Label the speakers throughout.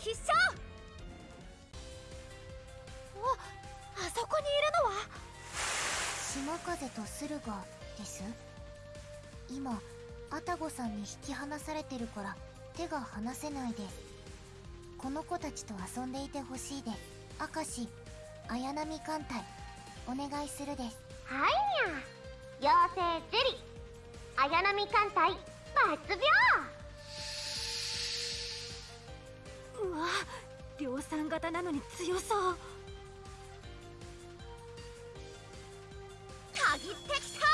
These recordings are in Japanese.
Speaker 1: 必勝。おあそこにいるのは？
Speaker 2: 島風と駿河です。今アタゴさんに引き離されてるから手が離せないです。この子たちと遊んでいてほしいです。明石綾波艦隊お願いするです。
Speaker 3: はいにゃ妖精ゼリ綾波艦隊抜病
Speaker 1: わ量産型なのに強そう。
Speaker 3: 限ってきた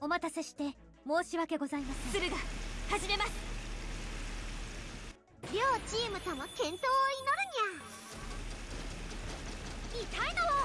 Speaker 1: お待たせして申し訳ございません。駿河始めます。
Speaker 3: 両チームとも健闘を祈るにゃ。痛いのを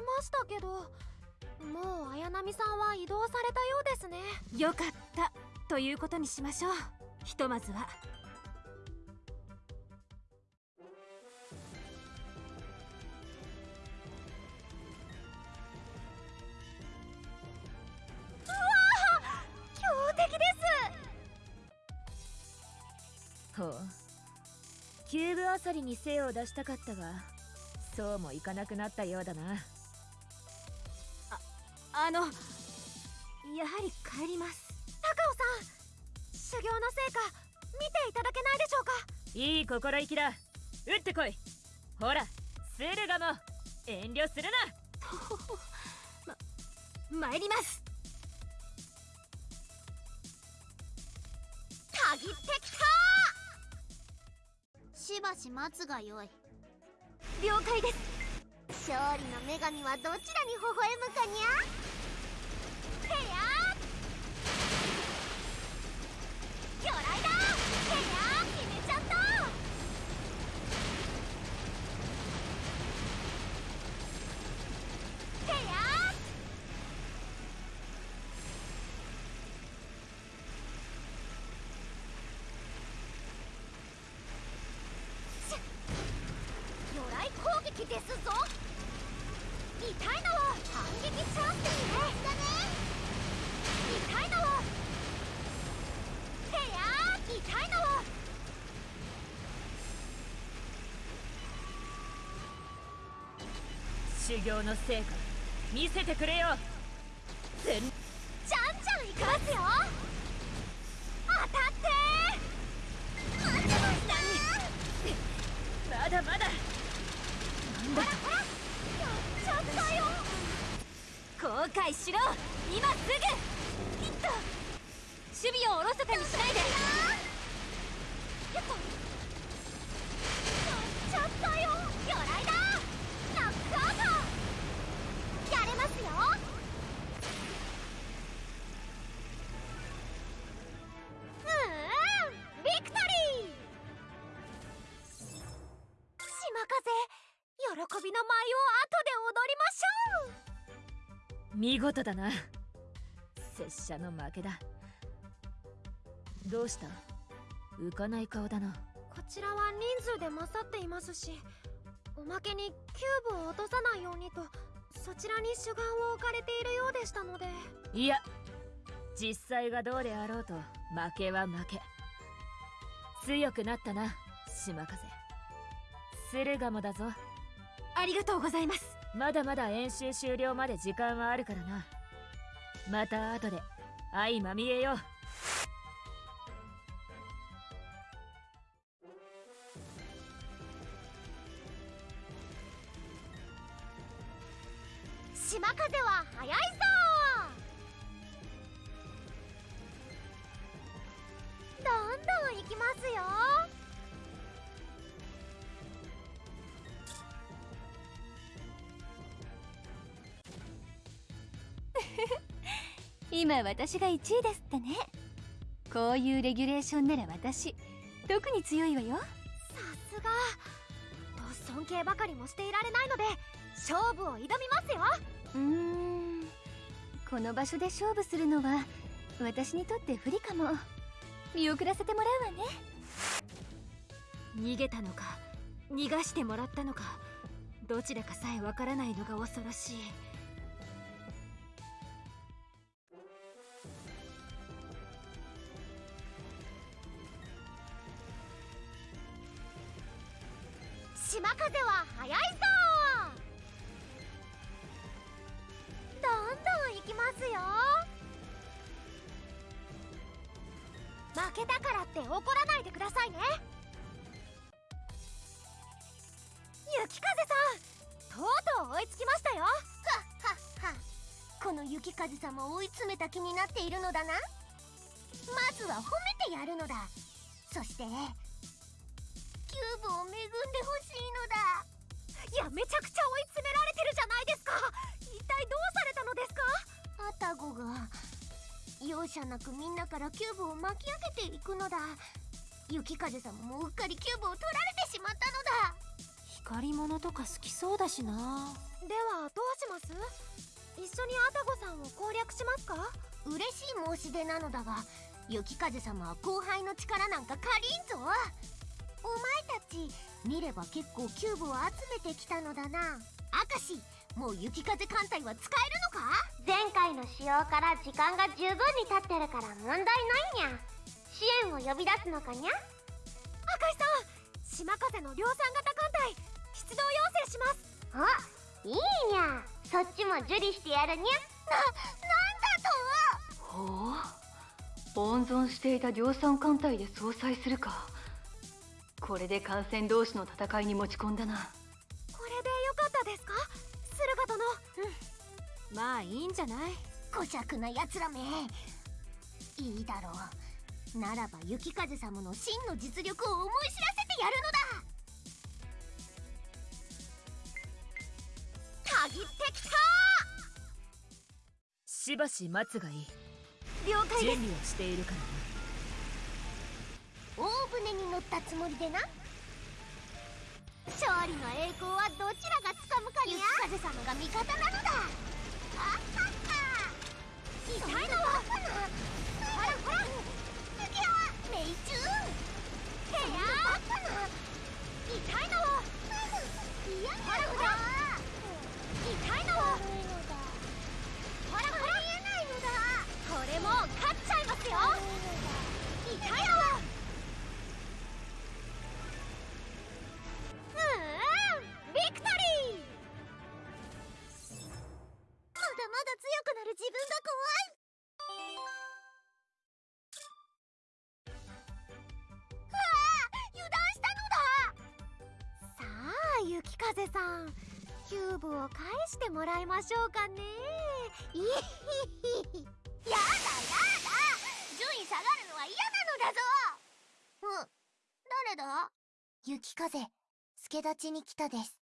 Speaker 3: ま
Speaker 1: し
Speaker 3: た
Speaker 1: け
Speaker 4: どもう綾波さんは移動されたようですね。
Speaker 1: よかったということにしましょう。ひとまずは。
Speaker 4: 強敵です。
Speaker 5: ほう。キューブあさりに精を出したかったがそうもいかなくなったようだな
Speaker 1: あのやはり帰ります。
Speaker 4: 高尾さん修行の成果見ていただけないでしょうか？
Speaker 5: いい心意気だ。撃ってこい。ほら駿河も遠慮するな。
Speaker 1: 参ります。
Speaker 3: 限ってきた！しばし待つがよい。
Speaker 1: 了解です。
Speaker 3: 勝利の女神はどちらに微笑むかにゃへや魚雷だへや決めちゃったへや魚雷攻撃ですぞ痛いのを反撃チャンスにねだね痛いのをへや痛いのを
Speaker 5: 修行の成果見せてくれよ。全
Speaker 3: じゃんじゃんいきますよ。当たって。待ってました。
Speaker 5: まだまだ。
Speaker 3: やっちゃったよ。
Speaker 1: 後悔しろ。今すぐ。ヒット守備をおろそかにしないで
Speaker 3: びの舞を後で踊りましょう。
Speaker 5: 見事だな。拙者の負けだ。どうした？浮かない顔だな。
Speaker 3: こちらは人数で勝っていますしおまけにキューブを落とさないようにとそちらに主眼を置かれているようでしたので。
Speaker 5: いや実際がどうであろうと負けは負け。強くなったな島風。駿河もだぞ
Speaker 1: ありがとうございます。
Speaker 5: まだまだ演習終了まで時間はあるからな。また後で相まみえよう。
Speaker 6: 島風は速いぞどんどん行きますよ
Speaker 1: 今私が1位ですってね。こういうレギュレーションなら私特に強いわよ。
Speaker 3: さすが。と尊敬ばかりもしていられないので勝負を挑みますよ。
Speaker 1: うーん。この場所で勝負するのは私にとって不利かも。見送らせてもらうわね。
Speaker 3: 逃げたのか逃がしてもらったのかどちらかさえわからないのが恐ろしい
Speaker 6: ますよ。負けたからって怒らないでくださいね。雪風さんとうとう追いつきましたよ。はっはっはこの雪風さんも追い詰めた気になっているのだな。まずは褒めてやるのだ。そしてキューブを恵んでほしいのだ。いやめちゃくちゃ追い詰められ容赦なくみんなからキューブを巻き上げていくのだ。雪風様もうっかりキューブを取られてしまったのだ。
Speaker 3: 光り物とか好きそうだしな。ではどうします？一緒にアタゴさんを攻略しますか？
Speaker 6: 嬉しい申し出なのだが雪風様は後輩の力なんか借りんぞ。お前たち見れば結構キューブを集めてきたのだな。明石もう雪風艦隊は使えるのか？前回の使用から時間が十分に経ってるから問題ないにゃ。支援を呼び出すのかにゃ？
Speaker 3: 赤石さん島風の量産型艦隊出動要請します。
Speaker 6: あいいにゃ。そっちも受理してやるにゃ。な、なんだと？
Speaker 7: ほう。温存していた量産艦隊で相殺するかこれで艦船同士の戦いに持ち込んだな。
Speaker 3: これでよかったですか？駿河殿。うん。まあいいんじゃない？
Speaker 6: 小弱な奴らめ。いいだろう。ならば雪風様の真の実力を思い知らせてやるのだ。たぎってきた！
Speaker 5: しばし待つがいい。
Speaker 6: 了解です。
Speaker 5: 準備をしているからな
Speaker 6: 大船に乗ったつもりでな。勝利の栄光はどちらがつかむかにゃ。雪風様が味方なのだ。あっはっは痛いのはほらほら。次は命中。へや痛いの。は嫌なのだ。痛いの。はほらほら。見えないのだ
Speaker 3: これも勝っちゃいますよ。
Speaker 6: 痛いの
Speaker 3: 風さん。キューブを返してもらいましょうかね。
Speaker 6: いひひやだやだ。順位下がるのは嫌なのだぞ。うん。誰だ？
Speaker 2: 雪風助立ちに来たです。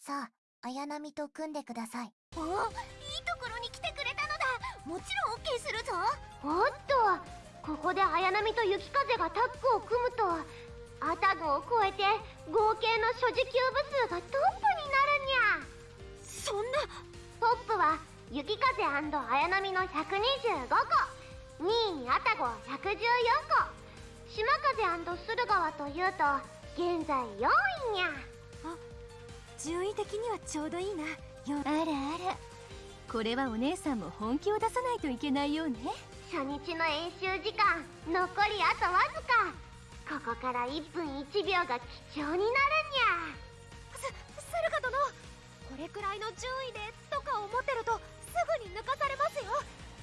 Speaker 2: さあ綾波と組んでください。
Speaker 6: おいいところに来てくれたのだ。もちろん OK するぞ。おっとここで綾波と雪風がタッグを組むとアタゴを超えて合計の所持キューブ数がトップになるにゃ。
Speaker 3: そんな。
Speaker 6: トップは雪風綾波の125個2位アタゴ114個島風駿河はというと現在4位にゃ。
Speaker 3: 順位的にはちょうどいいな。よ
Speaker 1: あらあらこれはお姉さんも本気を出さないといけないようね。
Speaker 6: 初日の演習時間残りあとわずかここから1分1秒が貴重になるにゃ。
Speaker 3: す駿河殿。これくらいの順位でとか思ってるとすぐに抜かされますよ。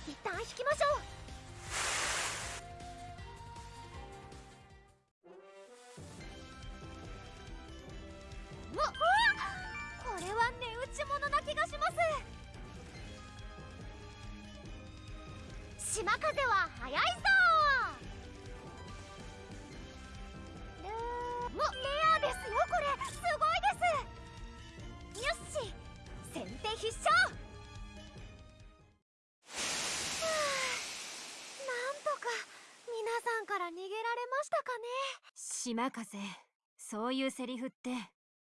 Speaker 3: 一旦引きましょう。うわこれは値打ち物な気がします。
Speaker 6: 島風は速いぞ。
Speaker 3: レアですよこれすごいですよし先手必勝。はあなんとか皆さんから逃げられましたかね。島風。そういうセリフって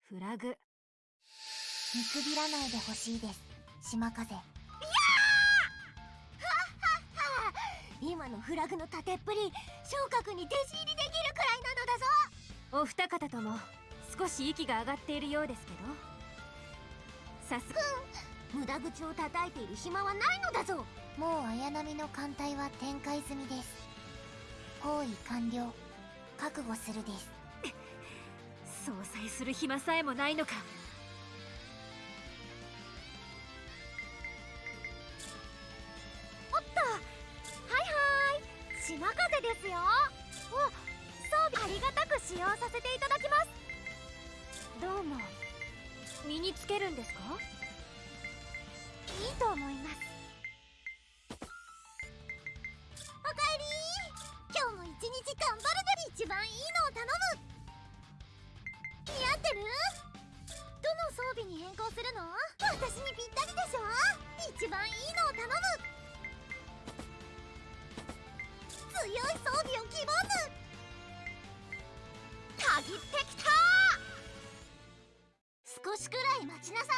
Speaker 3: フラグ。
Speaker 2: 見くびらないでほしいです。島風。
Speaker 6: 今のフラグの縦っぷり昇格に弟子入りできるくらいなのだぞ。
Speaker 3: お二方とも少し息が上がっているようですけど。さすが
Speaker 6: 無駄口を叩いている暇はないのだぞ。
Speaker 2: もう綾波の艦隊は展開済みです。包囲完了。覚悟するです。
Speaker 3: 総裁する暇さえもないのか使用させていただきます。どうも。身につけるんですか？いいと思います。
Speaker 6: おかえり。今日も一日頑張るのに一番いいのを頼む。似合ってる？どの装備に変更するの？私にぴったりでしょ？一番いいのを頼む。強い装備を希望すたぎってきた少しくらい待ちなさ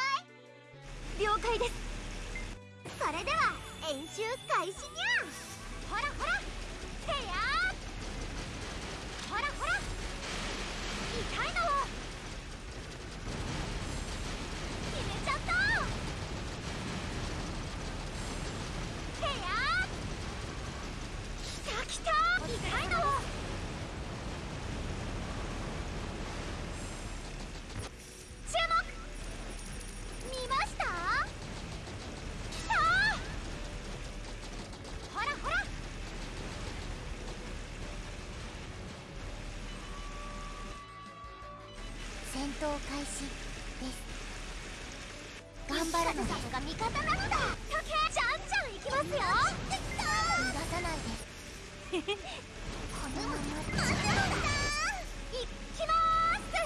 Speaker 6: い。
Speaker 3: 了解です。
Speaker 6: それでは演習開始にゃほらほら。へや
Speaker 2: 闘開始です頑張るのです
Speaker 6: が味方なのだじゃんじゃんいきますよ
Speaker 2: 逃がさないでこのまま待ってま
Speaker 6: いきまーす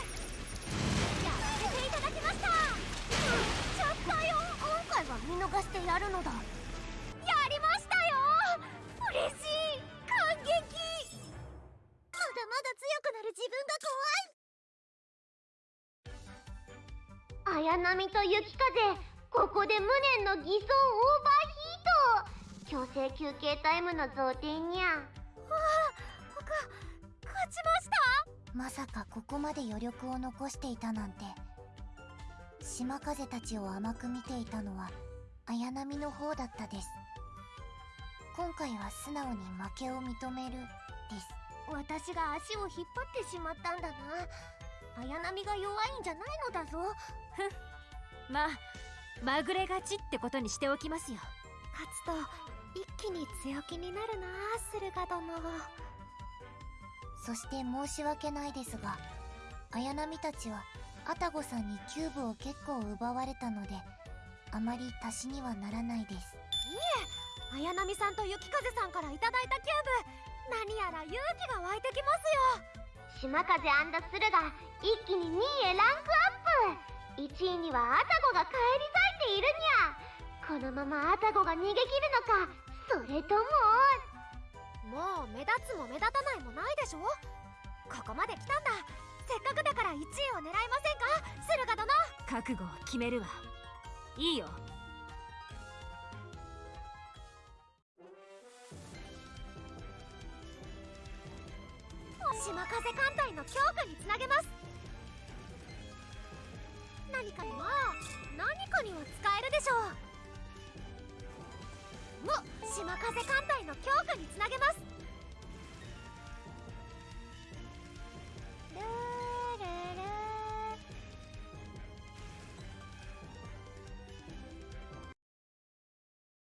Speaker 6: やらせていただきましたちゃったよ今回は見逃してやるのだ。綾波と雪風ここで無念の偽装オーバーヒート強制休憩タイムの贈呈にゃ
Speaker 3: 勝ちました？
Speaker 2: まさかここまで余力を残していたなんて。島風たちを甘く見ていたのは綾波の方だったです。今回は素直に負けを認めるです。
Speaker 6: 私が足を引っ張ってしまったんだな綾波が弱いんじゃないのだぞ。
Speaker 3: まあまぐれ勝ちってことにしておきますよ。勝つと一気に強気になるな駿河殿
Speaker 2: そして申し訳ないですが綾波たちはアタゴさんにキューブを結構奪われたのであまり足しにはならないです。
Speaker 3: 綾波さんと雪風さんからいただいたキューブ。何やら勇気が湧いてきますよ
Speaker 6: 島風駿が一気に2位へランクアップ。1位にはアタゴが返り咲いているにゃ。このままアタゴが逃げ切るのかそれとも。
Speaker 3: もう目立つも目立たないもないでしょ。ここまで来たんだ。せっかくだから1位を狙いませんか？駿河殿。覚悟を決めるわ。いいよ。島風艦隊の強化につなげます。何かには何かには使えるでしょう。お島風艦隊の強化につなげます。